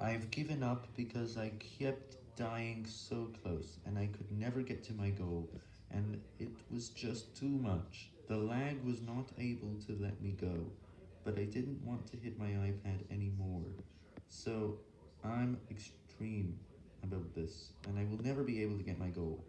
I've given up because I kept dying so close, and I could never get to my goal, and it was just too much. The lag was not able to let me go, but I didn't want to hit my iPad anymore, so I'm extreme about this, and I will never be able to get my goal.